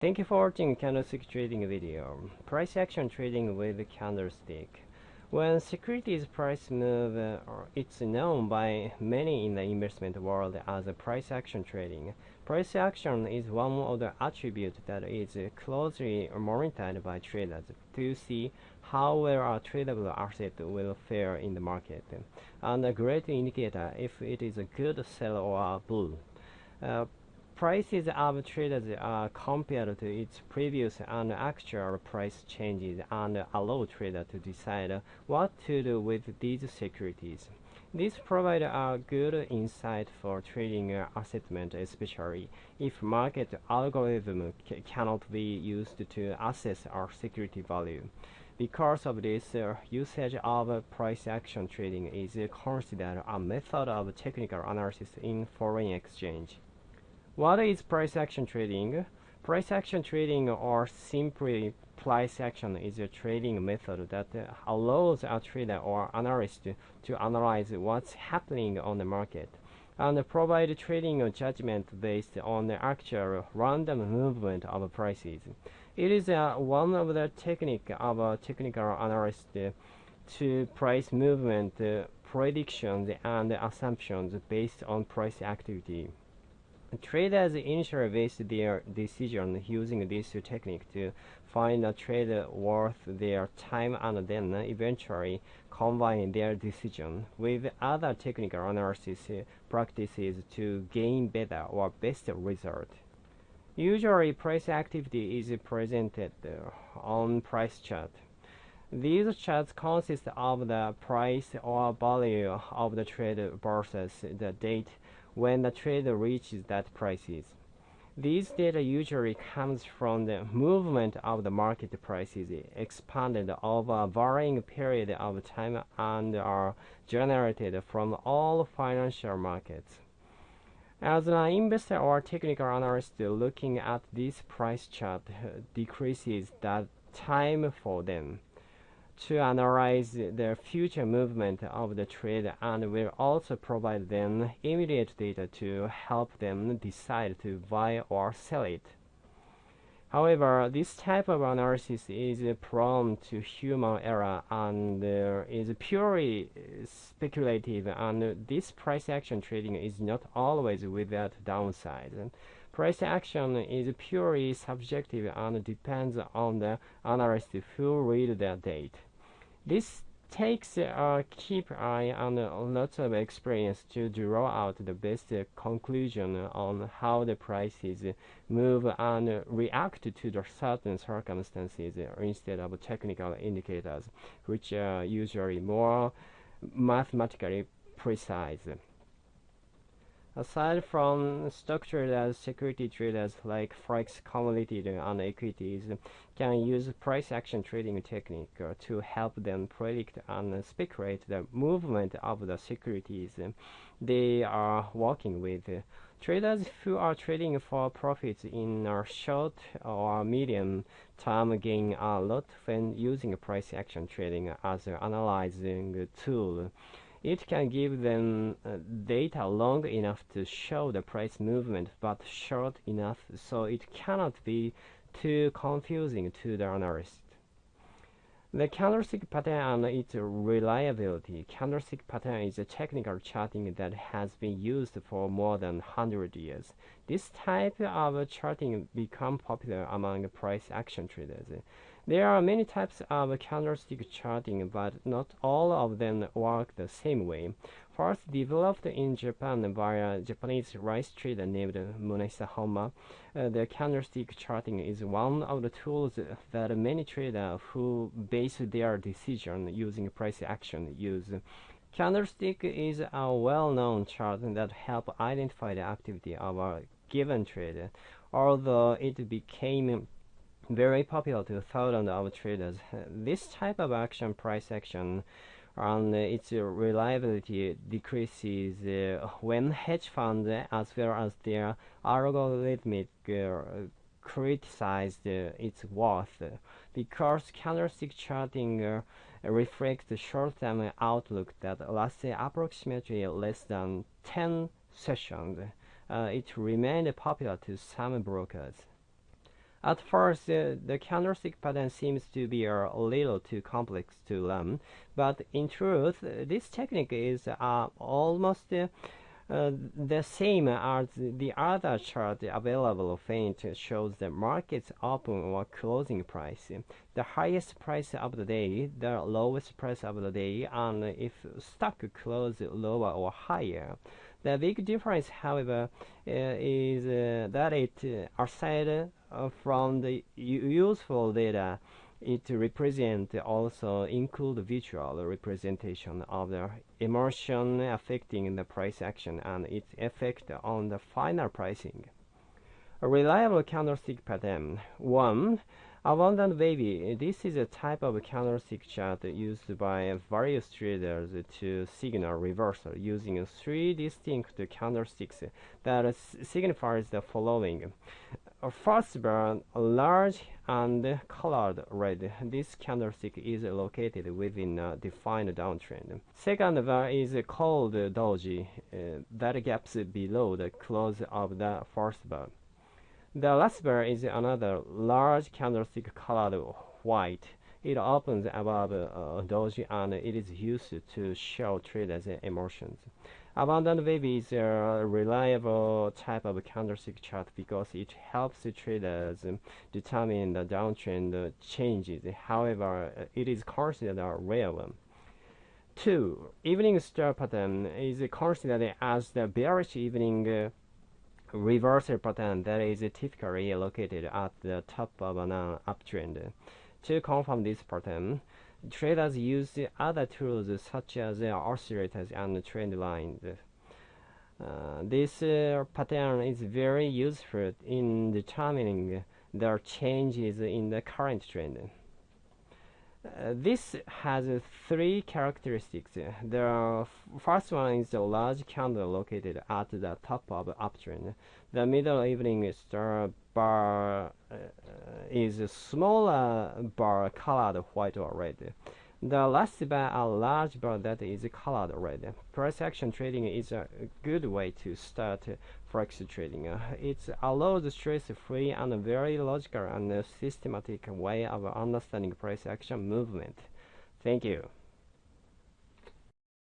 Thank you for watching candlestick trading video. Price action trading with candlestick. When securities price move, uh, it's known by many in the investment world as price action trading. Price action is one of the attributes that is closely monitored by traders to see how well a tradable asset will fare in the market, and a great indicator if it is a good sell or a bull. Uh, prices of traders are compared to its previous and actual price changes and allow traders to decide what to do with these securities. This provides a good insight for trading assessment, especially if market algorithm cannot be used to assess our security value. Because of this, uh, usage of price action trading is considered a method of technical analysis in foreign exchange. What is price action trading? Price action trading or simply price action is a trading method that allows a trader or analyst to analyze what's happening on the market and provide trading judgment based on the actual random movement of prices. It is uh, one of the technique of a technical analyst to price movement uh, predictions and assumptions based on price activity. Traders initially base their decision using this technique to find a trade worth their time and then eventually combine their decision with other technical analysis practices to gain better or best result. Usually price activity is presented on price chart. These charts consist of the price or value of the trade versus the date when the trade reaches that prices. These data usually comes from the movement of the market prices expanded over a varying period of time and are generated from all financial markets. As an investor or technical analyst looking at this price chart decreases that time for them to analyze the future movement of the trade and will also provide them immediate data to help them decide to buy or sell it. However, this type of analysis is prone to human error and uh, is purely speculative and this price action trading is not always without downside. Price action is purely subjective and depends on the analyst who read the data. This takes a keep eye and a lot of experience to draw out the best conclusion on how the prices move and react to the certain circumstances instead of technical indicators, which are usually more mathematically precise. Aside from structured traders, security traders like forex, commodities, and equities can use price action trading technique to help them predict and speculate the movement of the securities they are working with. Traders who are trading for profits in a short or medium term gain a lot when using price action trading as an analyzing tool. It can give them uh, data long enough to show the price movement but short enough so it cannot be too confusing to the analyst. The candlestick pattern and its reliability. Candlestick pattern is a technical charting that has been used for more than 100 years. This type of charting became popular among price action traders. There are many types of candlestick charting, but not all of them work the same way. First developed in Japan by a Japanese rice trader named Munehisa Honma, uh, the candlestick charting is one of the tools that many traders who base their decision using price action use. Candlestick is a well-known chart that helps identify the activity of a given trade, although it became very popular to thousands of traders. This type of action price action and its reliability decreases uh, when hedge funds as well as their algorithmic criticized uh, its worth because candlestick charting uh, reflects short-term outlook that lasts approximately less than 10 sessions. Uh, it remained popular to some brokers. At first, uh, the candlestick pattern seems to be a little too complex to learn, but in truth, this technique is uh, almost uh, the same as the other chart available faint shows the market's open or closing price, the highest price of the day, the lowest price of the day, and if stock close lower or higher. The big difference, however, uh, is uh, that it, aside from the useful data, it represent also include visual representation of the emotion affecting the price action and its effect on the final pricing. A reliable candlestick pattern. 1. Abandoned baby. This is a type of candlestick chart used by various traders to signal reversal using three distinct candlesticks that signifies the following. First bar, large and colored red. This candlestick is located within a defined downtrend. Second bar is called doji, uh, that gaps below the close of the first bar. The last bar is another large candlestick colored white. It opens above uh, doji and it is used to show traders' emotions. Abandoned baby is a reliable type of candlestick chart because it helps traders determine the downtrend changes. However, it is considered a rare one. 2. Evening star pattern is considered as the bearish evening uh, reversal pattern that is typically located at the top of an uptrend. To confirm this pattern, traders use other tools such as oscillators and trend lines. Uh, this uh, pattern is very useful in determining the changes in the current trend. Uh, this has uh, three characteristics. The first one is the large candle located at the top of the uptrend. The middle evening star bar uh, is a smaller bar colored white or red. The last bar a large bar that is colored red. Price action trading is a good way to start forex trading. It allows stress-free and very logical and systematic way of understanding price action movement. Thank you.